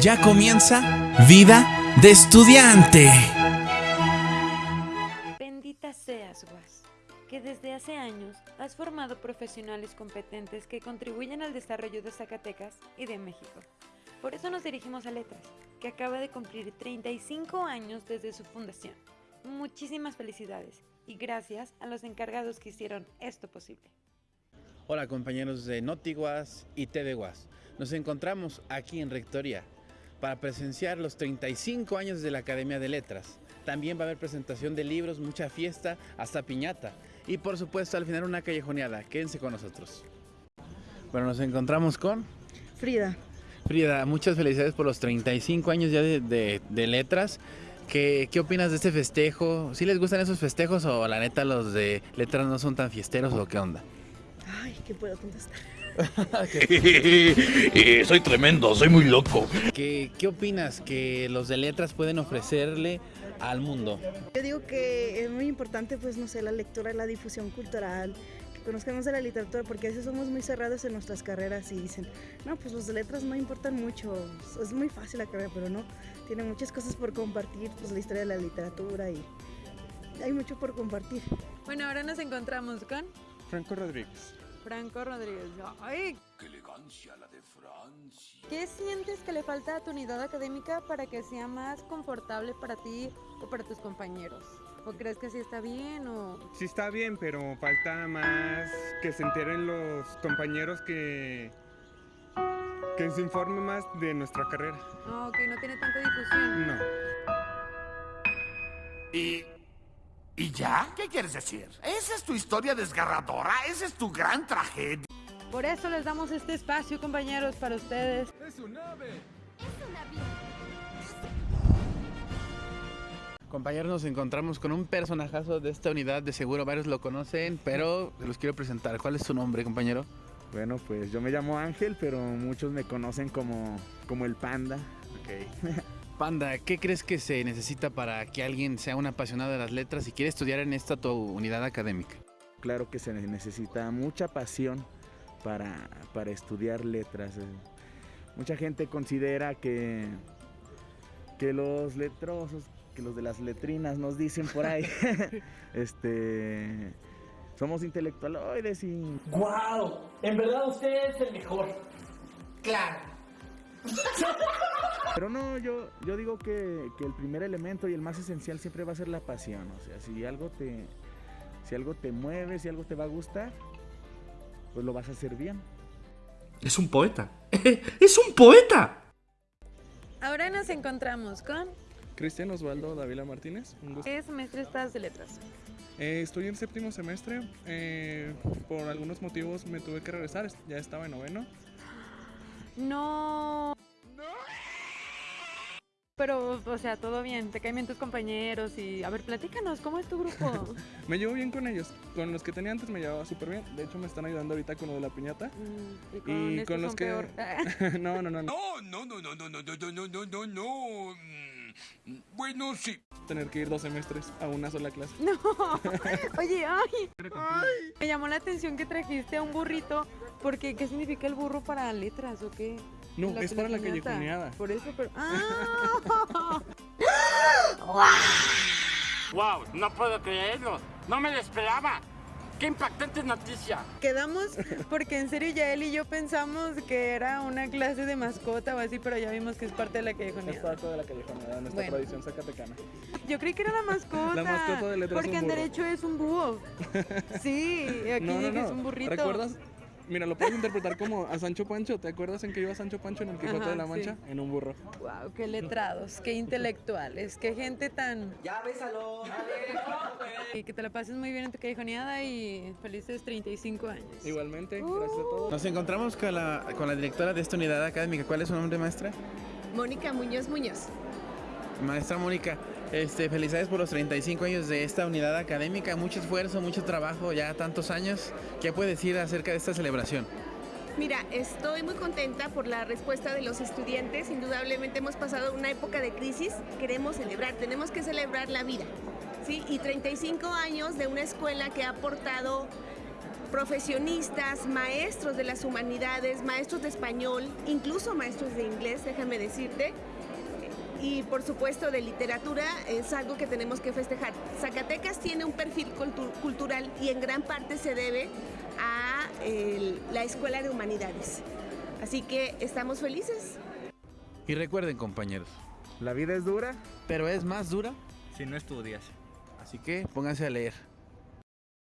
Ya comienza Vida de Estudiante. Bendita seas, Guas, que desde hace años has formado profesionales competentes que contribuyen al desarrollo de Zacatecas y de México. Por eso nos dirigimos a Letras, que acaba de cumplir 35 años desde su fundación. Muchísimas felicidades y gracias a los encargados que hicieron esto posible. Hola compañeros de Notiguas y TV Guas. Nos encontramos aquí en Rectoría para presenciar los 35 años de la Academia de Letras. También va a haber presentación de libros, mucha fiesta, hasta piñata. Y por supuesto al final una callejoneada. Quédense con nosotros. Bueno, nos encontramos con Frida. Frida. Muchas felicidades por los 35 años ya de, de- de letras. ¿Qué, ¿Qué opinas de este festejo? ¿Sí les gustan esos festejos o la neta los de letras no son tan fiesteros o qué onda? Ay, ¿qué puedo contestar? Eh, soy tremendo, soy muy loco. ¿Qué, ¿Qué opinas que los de letras pueden ofrecerle al mundo? Yo digo que es muy importante, pues, no sé, la lectura, la difusión cultural, que conozcamos de la literatura, porque a veces somos muy cerrados en nuestras carreras y dicen, no, pues los de letras no importan mucho, es muy fácil la carrera, pero no, tiene muchas cosas por compartir, pues la historia de la literatura y hay mucho por compartir. Bueno, ahora nos encontramos con Franco Rodríguez. Franco Rodríguez. ¡Ay! ¡Qué elegancia la de Francia! ¿Qué sientes que le falta a tu unidad académica para que sea más confortable para ti o para tus compañeros? ¿O crees que sí está bien o...? Sí está bien, pero falta más que se enteren los compañeros que que se informe más de nuestra carrera. No, ok, no tiene tanta difusión. No. ¿Y, ¿Y ya? ¿Qué quieres decir? ¿Esa es tu historia desgarradora? ¿Esa es tu gran tragedia? Por eso les damos este espacio, compañeros, para ustedes. Compañeros, nos encontramos con un personajazo de esta unidad, de seguro varios lo conocen, pero los quiero presentar. ¿Cuál es su nombre, compañero? Bueno, pues yo me llamo Ángel, pero muchos me conocen como, como el panda. Panda, ¿qué crees que se necesita para que alguien sea un apasionado de las letras y quiere estudiar en esta tu unidad académica? Claro que se necesita mucha pasión para, para estudiar letras. Mucha gente considera que, que los letrosos, que los de las letrinas nos dicen por ahí, este, somos intelectualoides y ¡Guau! En verdad usted es el mejor. Claro. Pero no, yo, yo digo que, que el primer elemento y el más esencial siempre va a ser la pasión. O sea, si algo te, si algo te mueve, si algo te va a gustar, pues lo vas a hacer bien. Es un poeta. ¡Es un poeta! Ahora nos encontramos con... Cristian Osvaldo Davila Martínez, un gusto. ¿Qué semestre estás de letras? Eh, estoy en séptimo semestre. eh, por algunos motivos me tuve que regresar. Ya estaba en noveno. No... Pero, o sea, todo bien, te caen bien tus compañeros y... A ver, platícanos, ¿cómo es tu grupo? Me llevo bien con ellos. Con los que tenía antes me llevaba súper bien. De hecho, me están ayudando ahorita con lo de la piñata. Mm, y con, Y estos con los son que- peor. no, no, no, no. No, no, no, no, no, no, no, no, no, no, no. Mm, Bueno, sí. Tener que ir dos semestres a una sola clase. No, oye, ay, me llamó la atención que trajiste a un burrito, porque ¿qué significa el burro para letras o qué? No, La es para la callejoneada. Por eso, pero... ¡Ah! ¡Wow! No puedo creerlo. No me lo esperaba. ¡Qué impactante noticia! Quedamos porque en serio ya él y yo pensamos que era una clase de mascota o así, pero ya vimos que es parte de la Es callejoneada. parte de la callejoneada, nuestra Bueno. tradición zacatecana. Yo creí que era la mascota. La mascota de letras es Porque en derecho es un búho. Sí, aquí No, no, que no. es un burrito. ¿Recuerdas? Mira, lo puedes interpretar como a Sancho Pancho. ¿Te acuerdas en que iba Sancho Pancho en el Quijote Ajá, de la Mancha? En un burro. Wow, qué letrados, qué intelectuales, qué gente tan. Ya bésalo. Y que te la pases muy bien en tu callejoneada y felices 35 años. Igualmente, gracias a todos. Nos encontramos con la, con la directora de esta unidad académica. ¿Cuál es su nombre, maestra? Mónica Muñoz Muñoz. Maestra Mónica, este, felicidades por los 35 años de esta unidad académica. Mucho esfuerzo, mucho trabajo, ya tantos años. ¿Qué puede decir acerca de esta celebración? Mira, estoy muy contenta por la respuesta de los estudiantes. Indudablemente hemos pasado una época de crisis. Queremos celebrar, tenemos que celebrar la vida. ¿sí? Y 35 años de una escuela que ha aportado profesionistas, maestros de las humanidades, maestros de español, incluso maestros de inglés, déjame decirte. Y por supuesto de literatura es algo que tenemos que festejar. Zacatecas tiene un perfil cultural y en gran parte se debe a la Escuela de Humanidades. Así que estamos felices. Y recuerden compañeros, la vida es dura, pero es más dura si no estudias. Así que pónganse a leer.